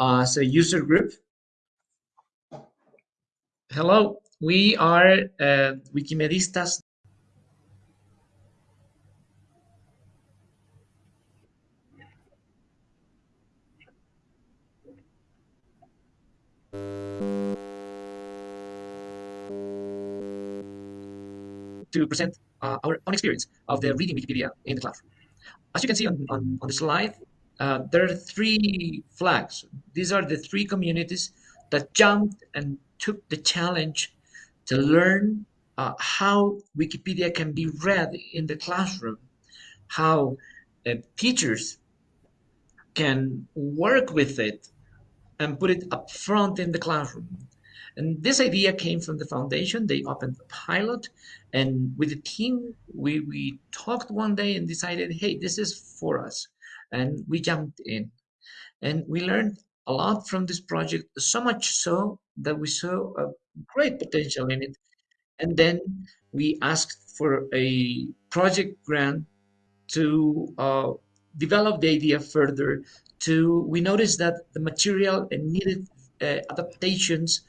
as a user group. Hello, we are uh, Wikimedistas. to present uh, our own experience of the reading Wikipedia in the classroom. As you can see on, on, on the slide, uh, there are three flags. These are the three communities that jumped and took the challenge to learn uh, how Wikipedia can be read in the classroom, how uh, teachers can work with it and put it up front in the classroom. And this idea came from the foundation. They opened a pilot, and with the team, we, we talked one day and decided, hey, this is for us. And we jumped in. And we learned a lot from this project, so much so that we saw a great potential in it. And then we asked for a project grant to uh, develop the idea further. To we noticed that the material needed uh, adaptations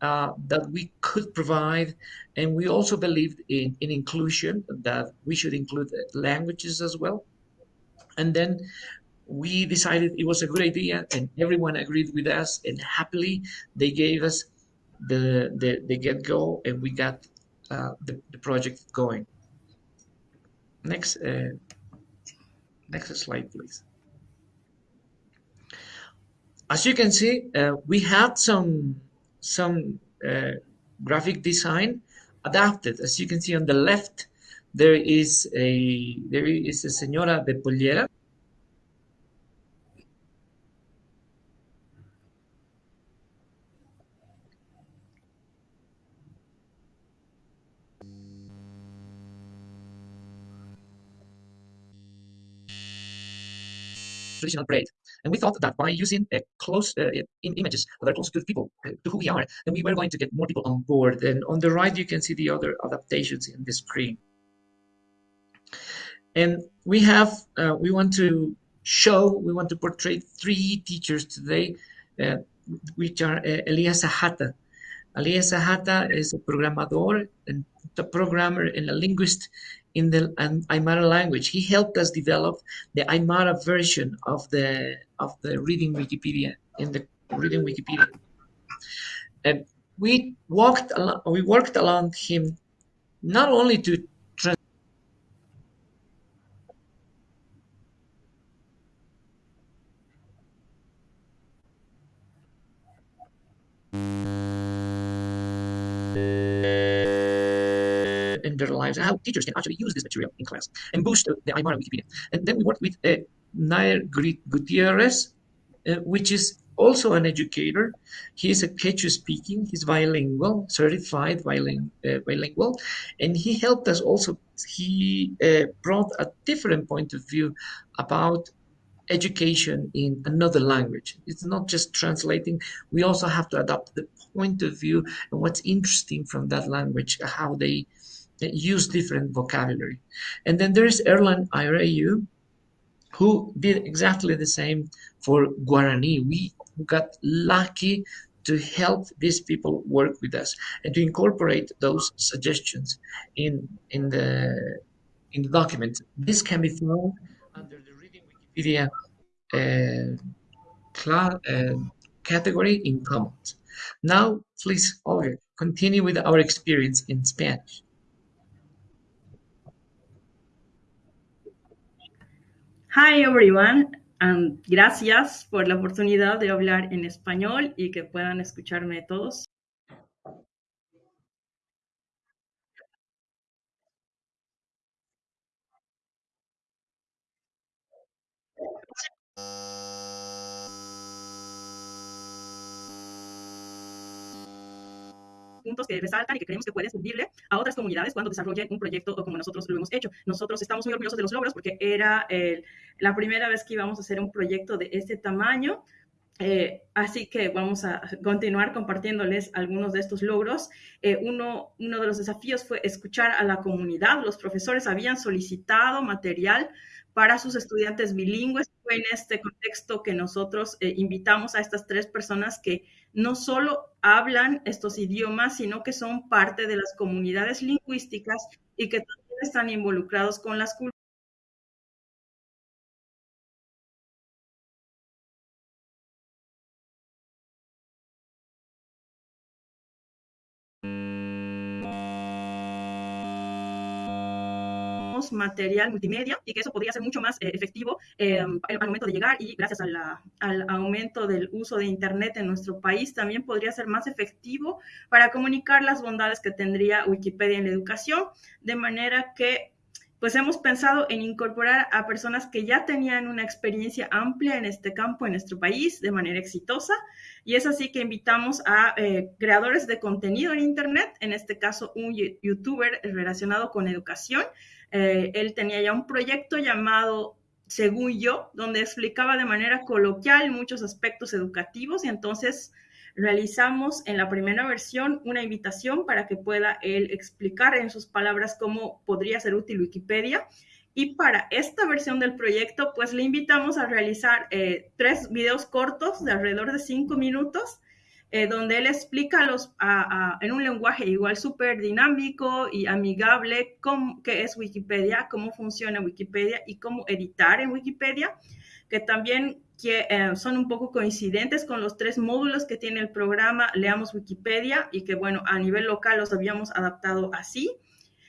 uh, that we could provide. And we also believed in, in inclusion, that we should include languages as well. And then we decided it was a good idea and everyone agreed with us and happily they gave us the, the, the get-go and we got uh, the, the project going. Next, uh, next slide, please. As you can see, uh, we had some some uh, graphic design adapted. As you can see on the left, there is a there is a señora de pollera. traditional braid and we thought that by using close uh, in images that are close to people, uh, to who we are, then we were going to get more people on board. And on the right, you can see the other adaptations in the screen. And we have, uh, we want to show, we want to portray three teachers today, uh, which are uh, Elias Zahata. Elias Zahata is a programador and a programmer and a linguist in the Aymara language. He helped us develop the Aymara version of the of the reading Wikipedia in the reading Wikipedia. And we walked we worked along him not only to in their lives and how teachers can actually use this material in class and boost the Aymara Wikipedia. And then we worked with uh, Nair Gutierrez, uh, which is also an educator. He is a Quechua speaking, he's bilingual, certified uh, bilingual, and he helped us also. He uh, brought a different point of view about education in another language. It's not just translating, we also have to adopt the point of view and what's interesting from that language, how they use different vocabulary. And then there's Erlan Ireu, who did exactly the same for Guarani. We got lucky to help these people work with us and to incorporate those suggestions in in the in the document. This can be found under the Reading Wikipedia uh, uh, category in Commons. Now, please, Olga, continue with our experience in Spanish. Hi everyone, and gracias por la oportunidad de hablar en español y que puedan escucharme todos. Puntos que resaltan y que creemos que pueden servirle a otras comunidades cuando desarrollen un proyecto o como nosotros lo hemos hecho. Nosotros estamos muy orgullosos de los logros porque era la primera vez que íbamos a hacer un proyecto de este tamaño. Eh, así que vamos a continuar compartiéndoles algunos de estos logros. Eh, uno, uno de los desafíos fue escuchar a la comunidad. Los profesores habían solicitado material para sus estudiantes bilingües fue en este contexto que nosotros eh, invitamos a estas tres personas que no solo hablan estos idiomas, sino que son parte de las comunidades lingüísticas y que también están involucrados con las culturas material multimedia y que eso podría ser mucho más eh, efectivo eh, al momento de llegar y gracias al aumento del uso de Internet en nuestro país también podría ser más efectivo para comunicar las bondades que tendría Wikipedia en la educación, de manera que pues hemos pensado en incorporar a personas que ya tenían una experiencia amplia en este campo en nuestro país de manera exitosa. Y es así que invitamos a eh, creadores de contenido en Internet, en este caso un youtuber relacionado con educación, eh, él tenía ya un proyecto llamado Según yo, donde explicaba de manera coloquial muchos aspectos educativos y entonces realizamos en la primera versión una invitación para que pueda él explicar en sus palabras cómo podría ser útil Wikipedia. Y para esta versión del proyecto, pues le invitamos a realizar eh, tres videos cortos de alrededor de cinco minutos eh, donde él explica los, en un lenguaje igual súper dinámico y amigable cómo, qué es Wikipedia, cómo funciona Wikipedia y cómo editar en Wikipedia, que también que, eh, son un poco coincidentes con los tres módulos que tiene el programa Leamos Wikipedia y que, bueno, a nivel local los habíamos adaptado así.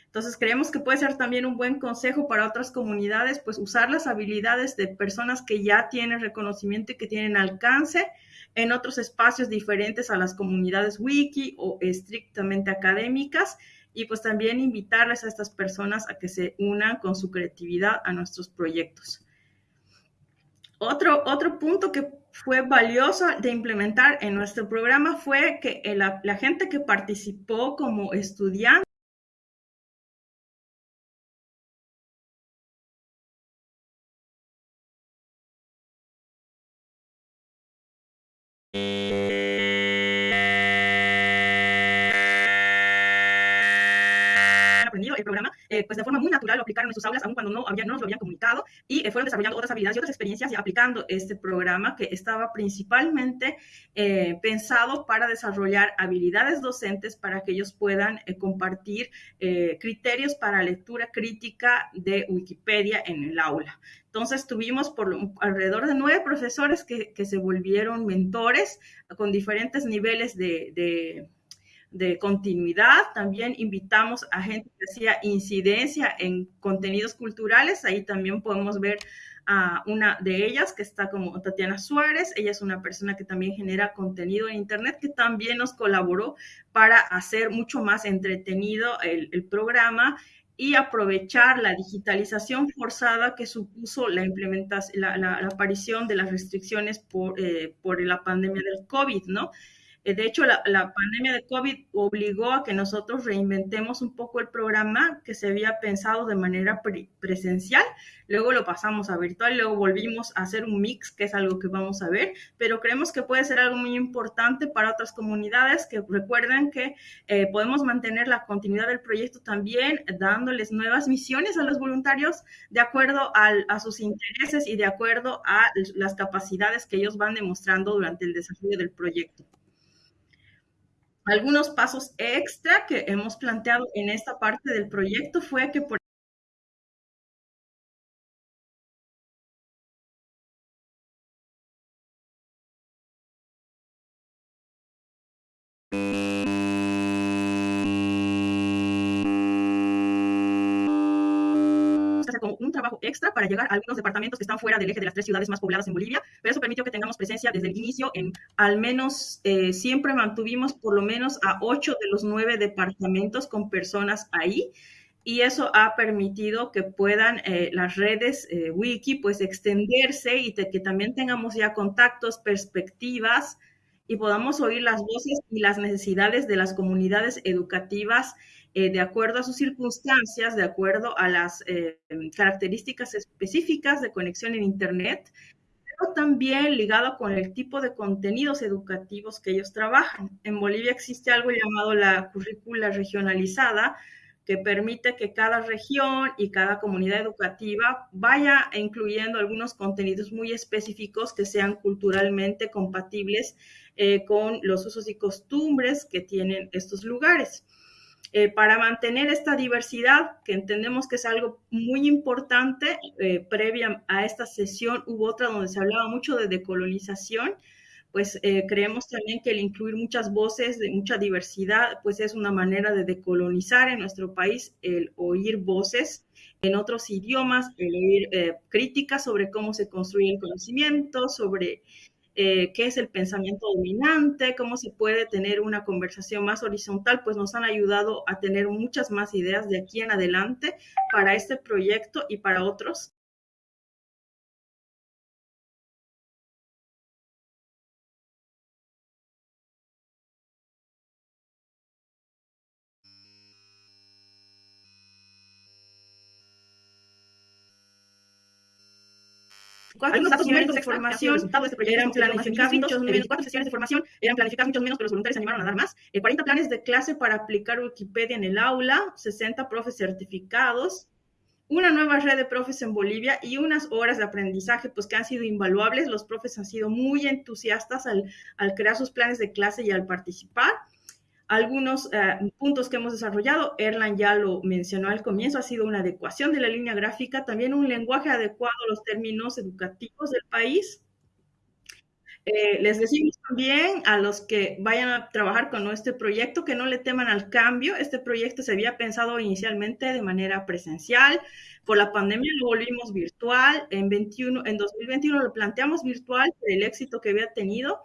Entonces, creemos que puede ser también un buen consejo para otras comunidades, pues usar las habilidades de personas que ya tienen reconocimiento y que tienen alcance en otros espacios diferentes a las comunidades wiki o estrictamente académicas y pues también invitarles a estas personas a que se unan con su creatividad a nuestros proyectos. Otro, otro punto que fue valioso de implementar en nuestro programa fue que la, gente que participó como estudiante eh, pues de forma muy natural lo aplicaron en sus aulas, aun cuando no, había, no nos lo habían comunicado, y eh, fueron desarrollando otras habilidades y otras experiencias y aplicando este programa que estaba principalmente eh, pensado para desarrollar habilidades docentes para que ellos puedan compartir criterios para lectura crítica de Wikipedia en el aula. Entonces tuvimos por alrededor de nueve profesores que, que se volvieron mentores con diferentes niveles de, de, de, continuidad. También invitamos a gente que hacía incidencia en contenidos culturales. Ahí también podemos ver a una de ellas que está como Tatiana Suárez. Ella es una persona que también genera contenido en Internet que también nos colaboró para hacer mucho más entretenido el, programa y aprovechar la digitalización forzada que supuso la implementación, la aparición de las restricciones por, eh, por la pandemia del COVID, ¿no? Eh, de hecho, la, pandemia de COVID obligó a que nosotros reinventemos un poco el programa que se había pensado de manera pre presencial, luego lo pasamos a virtual, luego volvimos a hacer un mix, que es algo que vamos a ver, pero creemos que puede ser algo muy importante para otras comunidades que recuerden que eh, podemos mantener la continuidad del proyecto también dándoles nuevas misiones a los voluntarios de acuerdo a sus intereses y de acuerdo a las capacidades que ellos van demostrando durante el desarrollo del proyecto. Algunos pasos extra que hemos planteado en esta parte del proyecto fue que, por un trabajo extra para llegar a algunos departamentos que están fuera del eje de las tres ciudades más pobladas en Bolivia, pero eso permitió que tengamos presencia desde el inicio en al menos, eh, siempre mantuvimos por lo menos a ocho de los nueve departamentos con personas ahí y eso ha permitido que puedan eh, las redes eh, wiki pues extenderse y que también tengamos ya contactos, perspectivas y podamos oír las voces y las necesidades de las comunidades educativas eh, de acuerdo a sus circunstancias, de acuerdo a las eh, características específicas de conexión en Internet, pero también ligado con el tipo de contenidos educativos que ellos trabajan. En Bolivia existe algo llamado la currícula regionalizada, que permite que cada región y cada comunidad educativa vaya incluyendo algunos contenidos muy específicos que sean culturalmente compatibles eh, con los usos y costumbres que tienen estos lugares. Eh, para mantener esta diversidad, que entendemos que es algo muy importante, eh, previa a esta sesión hubo otra donde se hablaba mucho de decolonización, pues eh, creemos también que el incluir muchas voces de mucha diversidad, pues es una manera de decolonizar en nuestro país, el oír voces en otros idiomas, el oír críticas sobre cómo se construye el conocimiento, sobre eh, qué es el pensamiento dominante, cómo se puede tener una conversación más horizontal, pues nos han ayudado a tener muchas más ideas de aquí en adelante para este proyecto y para otros. Cuatro datos numéricos de formación eran planificados muchos menos, cuatro sesiones de formación eran planificadas muchos menos, pero los voluntarios se animaron a dar más. 40 eh, planes de clase para aplicar Wikipedia en el aula, 60 profes certificados, una nueva red de profes en Bolivia y unas horas de aprendizaje pues que han sido invaluables. Los profes han sido muy entusiastas al, al crear sus planes de clase y al participar. Algunos eh, puntos que hemos desarrollado, Erlan ya lo mencionó al comienzo, ha sido una adecuación de la línea gráfica, también un lenguaje adecuado a los términos educativos del país. Eh, les decimos también a los que vayan a trabajar con nuestro proyecto que no le teman al cambio. Este proyecto se había pensado inicialmente de manera presencial. Por la pandemia lo volvimos virtual. En, 21, en 2021 lo planteamos virtual el éxito que había tenido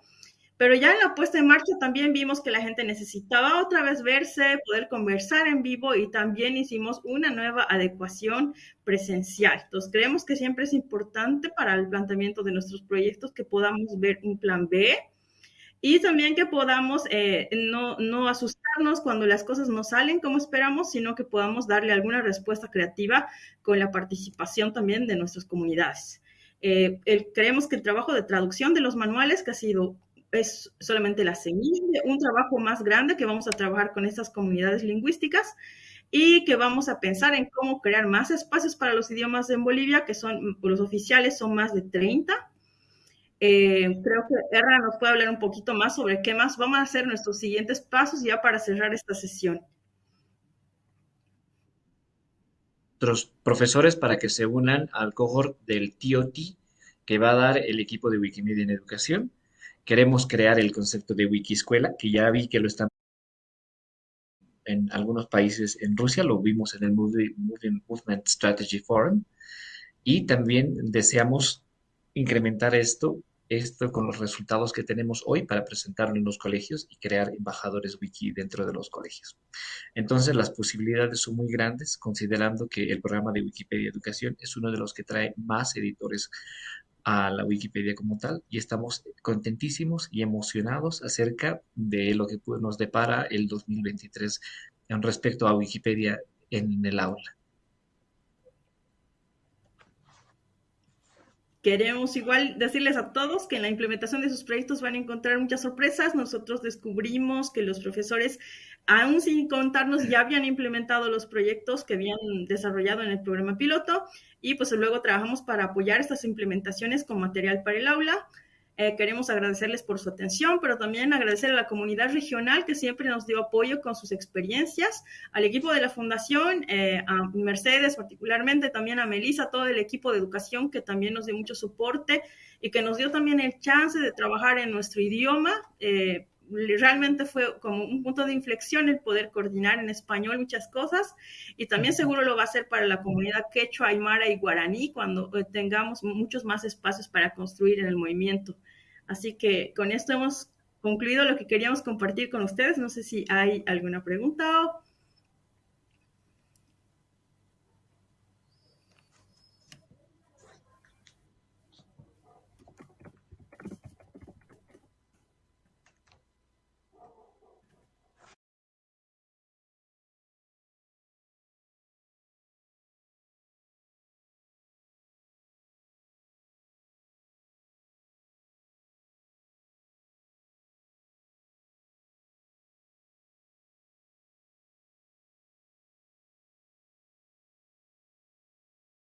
pero ya en la puesta en marcha también vimos que la gente necesitaba otra vez verse, poder conversar en vivo y también hicimos una nueva adecuación presencial. Entonces, creemos que siempre es importante para el planteamiento de nuestros proyectos que podamos ver un plan B y también que podamos eh, no, no asustarnos cuando las cosas no salen como esperamos, sino que podamos darle alguna respuesta creativa con la participación también de nuestras comunidades. Eh, creemos que el trabajo de traducción de los manuales, que ha sido es solamente la semilla de un trabajo más grande que vamos a trabajar con estas comunidades lingüísticas y que vamos a pensar en cómo crear más espacios para los idiomas en Bolivia, que son los oficiales, son más de 30. Eh, creo que Erra nos puede hablar un poquito más sobre qué más vamos a hacer nuestros siguientes pasos ya para cerrar esta sesión. Otros profesores para que se unan al cohort del TOT que va a dar el equipo de Wikimedia en Educación Queremos crear el concepto de Wikiscuela, que ya vi que lo están en algunos países en Rusia, lo vimos en el Movement Strategy Forum, y también deseamos incrementar esto, esto con los resultados que tenemos hoy para presentarlo en los colegios y crear embajadores wiki dentro de los colegios. Entonces las posibilidades son muy grandes, considerando que el programa de Wikipedia Educación es uno de los que trae más editores a la Wikipedia como tal y estamos contentísimos y emocionados acerca de lo que nos depara el 2023 en respecto a Wikipedia en el aula. Queremos igual decirles a todos que en la implementación de sus proyectos van a encontrar muchas sorpresas. Nosotros descubrimos que los profesores, aún sin contarnos, ya habían implementado los proyectos que habían desarrollado en el programa piloto y pues luego trabajamos para apoyar estas implementaciones con material para el aula. Eh, queremos agradecerles por su atención, pero también agradecer a la comunidad regional que siempre nos dio apoyo con sus experiencias, al equipo de la Fundación, eh, a Mercedes particularmente, también a Melissa, todo el equipo de educación que también nos dio mucho soporte y que nos dio también el chance de trabajar en nuestro idioma. Eh, realmente fue como un punto de inflexión el poder coordinar en español muchas cosas y también seguro lo va a hacer para la comunidad quechua, aymara y guaraní cuando eh, tengamos muchos más espacios para construir en el movimiento. Así que con esto hemos concluido lo que queríamos compartir con ustedes. No sé si hay alguna pregunta o